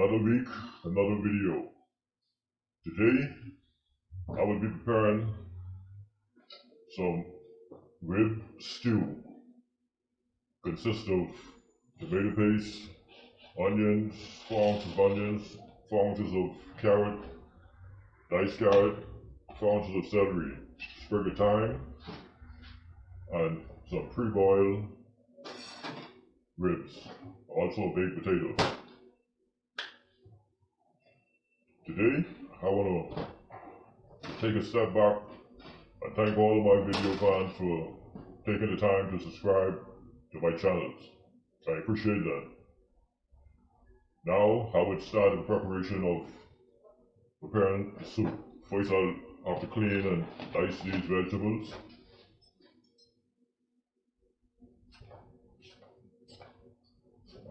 Another week, another video. Today, I will be preparing some rib stew. Consists of tomato paste, onions, four ounces of onions, four ounces of carrot, diced carrot, four ounces of celery, sprig of thyme, and some pre-boiled ribs, also baked potatoes. Today, I want to take a step back and thank all of my video fans for taking the time to subscribe to my channels. I appreciate that. Now, I would start the preparation of preparing the soup. First, I'll have to clean and dice these vegetables.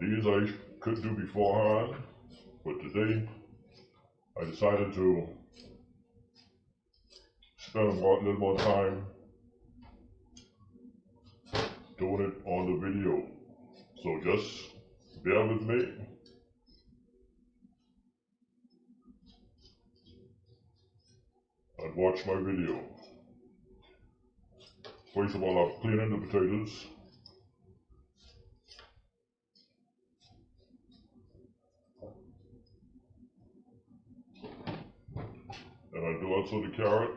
These I could do beforehand, but today I decided to spend a little more time doing it on the video. So just bear with me. And watch my video. First of all, I'm cleaning the potatoes. And I do also the carrot.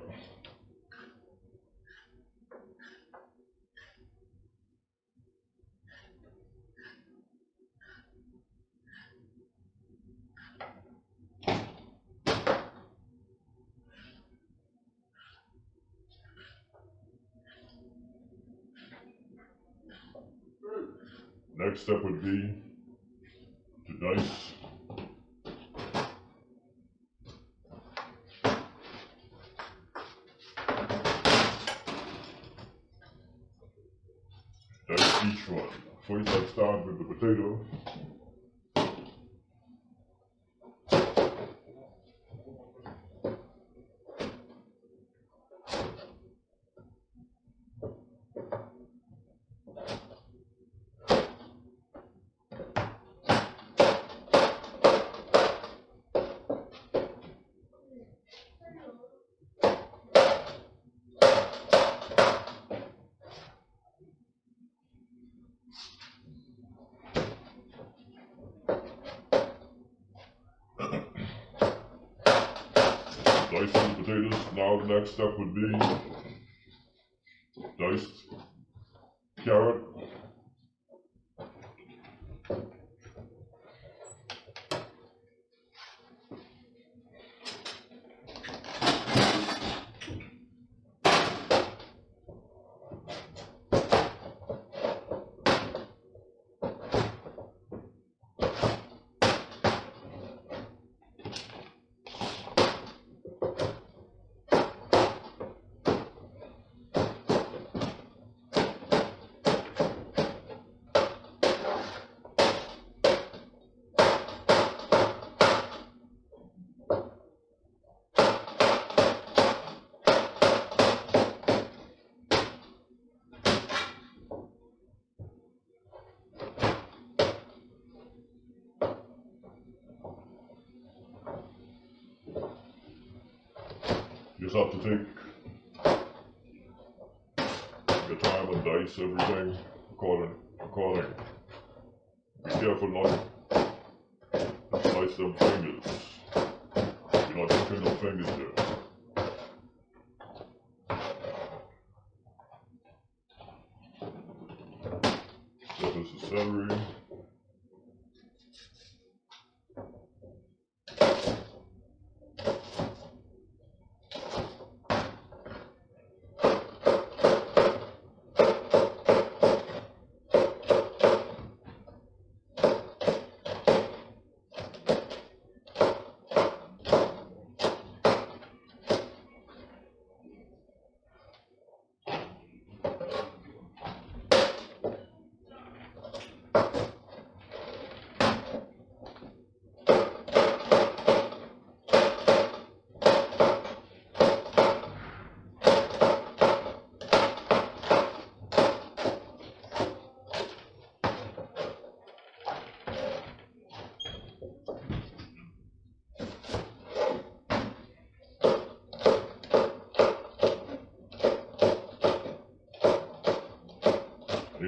Next step would be to dice dice start the potatoes. Now the next step would be diced carrot. Have to take your time and dice everything according according. Be careful not to slice them fingers. You're not hooking no fingers there. This is celery.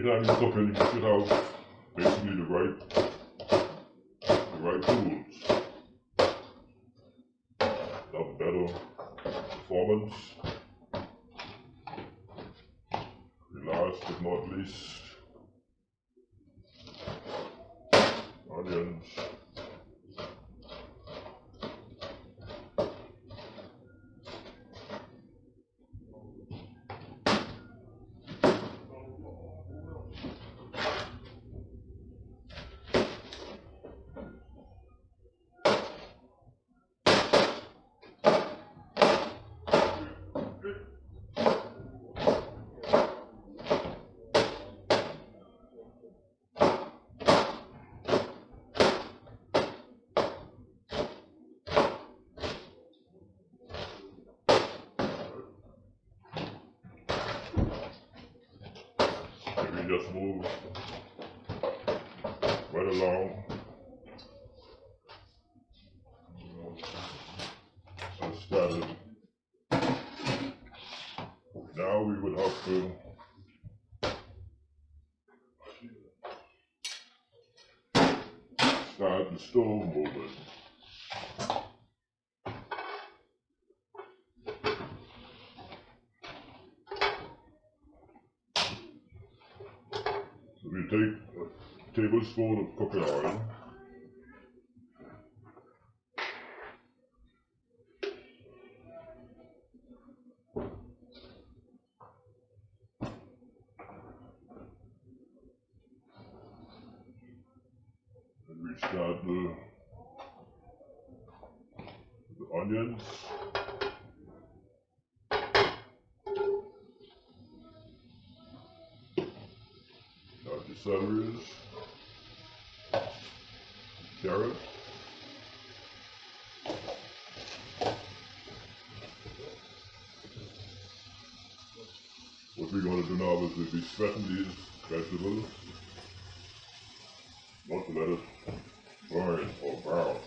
Anytime you cooking, you should have basically the right, the right tools. Have better performance. The last but not least, onions. You just move right along. Started. Now we would have to start the stove moving. We take a tablespoon of cooking oil. And we start the, the onions. Start the celeries. Carrot. What we're gonna do now is we'll be sweating these vegetables. Not to let it burn or brown.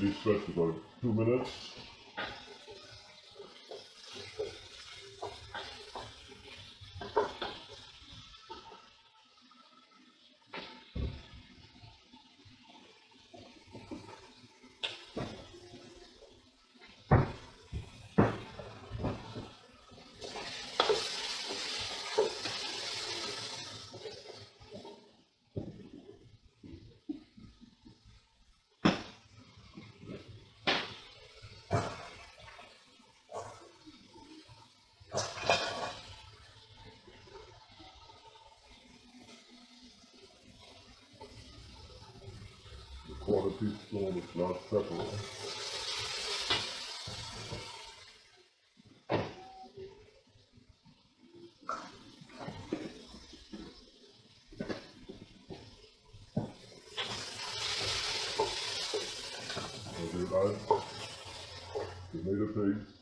Let these about two minutes. Pepper. Okay, add tomato paste.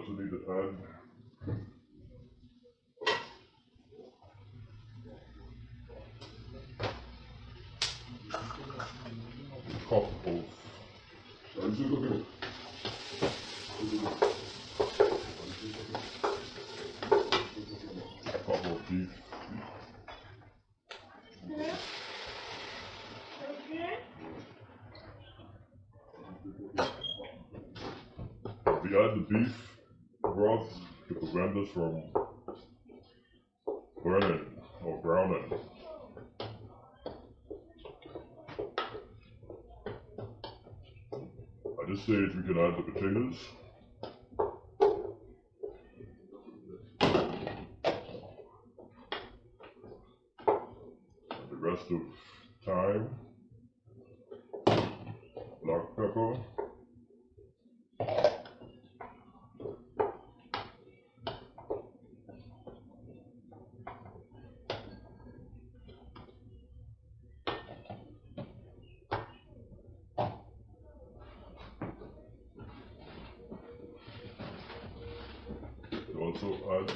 You also need to add cup of cup of beef. We add the beef broth to prevent us from burning or browning. At this stage, we can add the potatoes. The rest of thyme, black pepper, Also add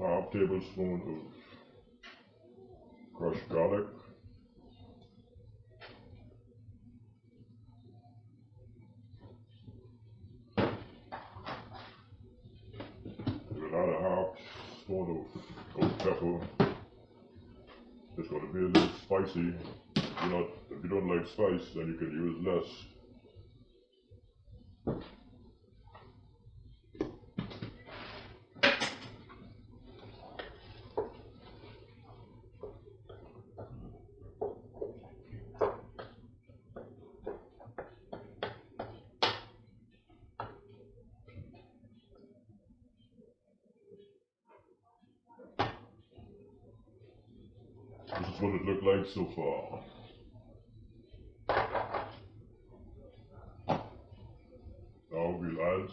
half tablespoon of crushed garlic. A half spoon of pepper. It's gonna be a little spicy. You know, if you don't like spice, then you can use less. This is what it looked like so far. Add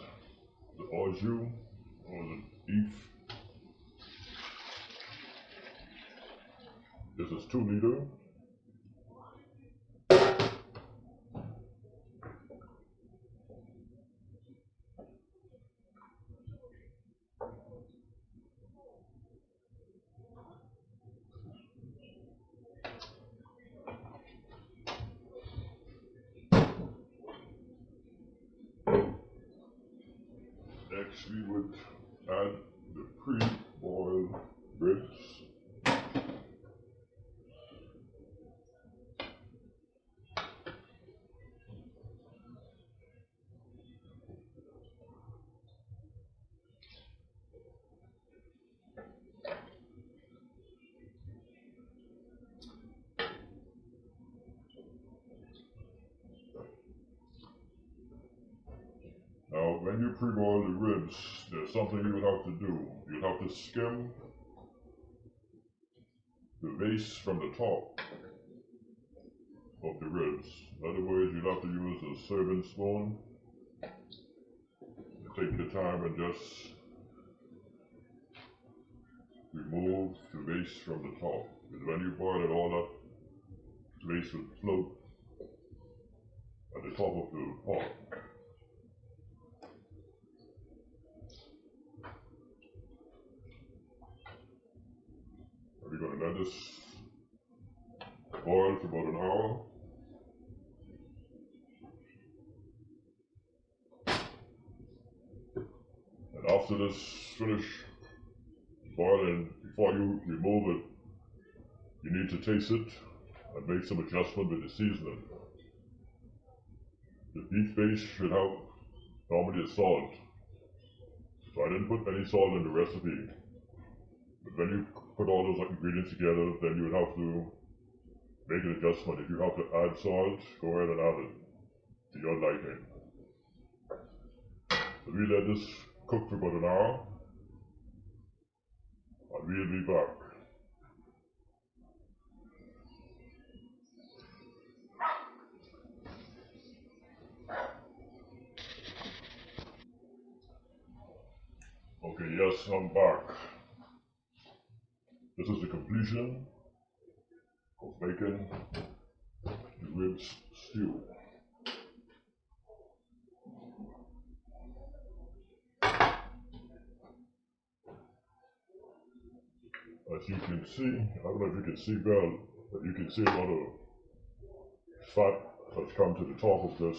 the jus or the beef. This is two liter. We would add the pre-boiled ribs. Now, when you pre-boil the ribs, something you would have to do. You'd have to skim the base from the top of the ribs. In other words, you'd have to use a serving spoon. Take your time and just remove the base from the top. Because when you boil it, all up, the base will float at the top of the pot. Gonna let this boil for about an hour. And after this finish boiling, before you remove it, you need to taste it and make some adjustment with the seasoning. The beef base should have normally a salt. So I didn't put any salt in the recipe. But when you put all those ingredients together, then you would have to make an adjustment. If you have to add salt, go ahead and add it to your liking. So we let this cook for about an hour, and we'll be back. Okay, yes, I'm back. This is the completion of bacon ribs stew. As you can see, I don't know if you can see well, but you can see a lot of fat has come to the top of this.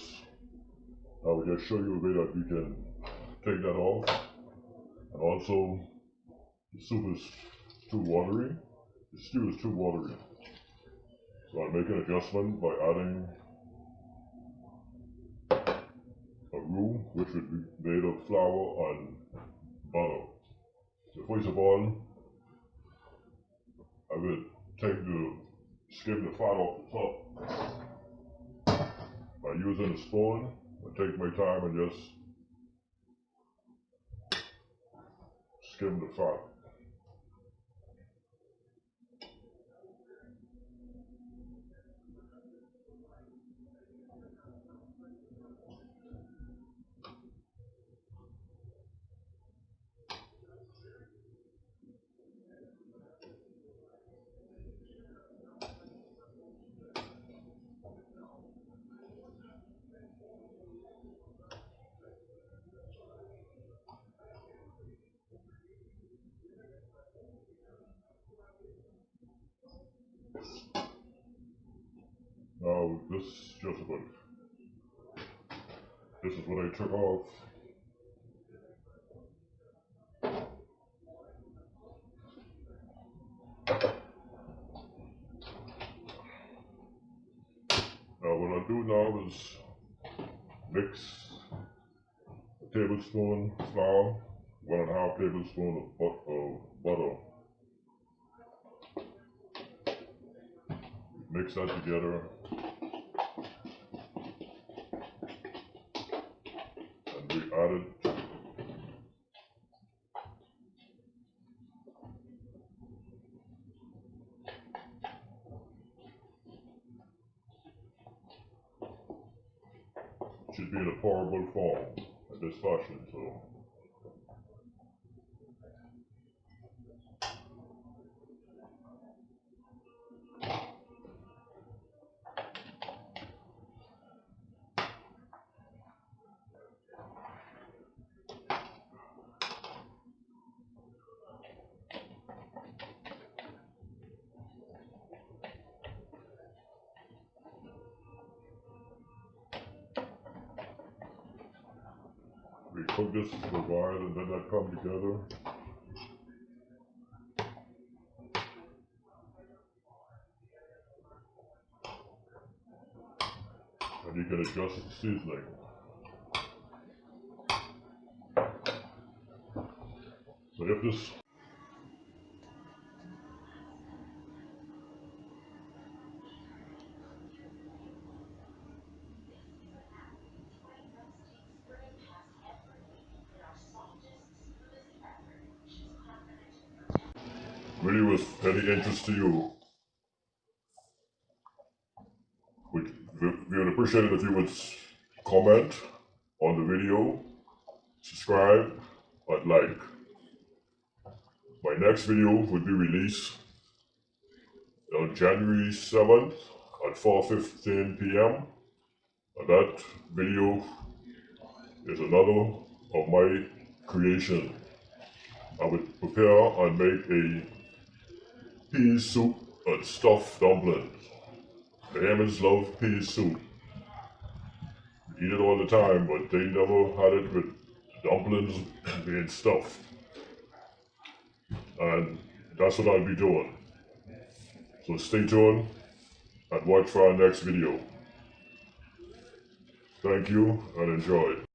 I will just show you a way that you can take that off. And also, the soup is too watery. The stew is too watery. So I'll make an adjustment by adding a roux which would be made of flour and butter. So first of all, I will take the skim the fat off the top by using a spoon. I take my time and just skim the fat. Now this is just about this is what I took off. Now what I'll do now is mix a tablespoon flour, one and a half tablespoon of uh, butter. Mix that together. And we added should be in a pourable form in this fashion, so. A while and then that come together. And you can adjust the seasoning. So if this really was any interest to you, we, we would appreciate it if you would comment on the video, subscribe, and like. My next video would be released on January seventh at four fifteen PM. And that video is another of my creation. I would prepare and make a pea soup and stuffed dumplings. Hammonds love pea soup. Eat it all the time, but they never had it with dumplings being stuffed. And that's what I'll be doing. So stay tuned and watch for our next video. Thank you and enjoy.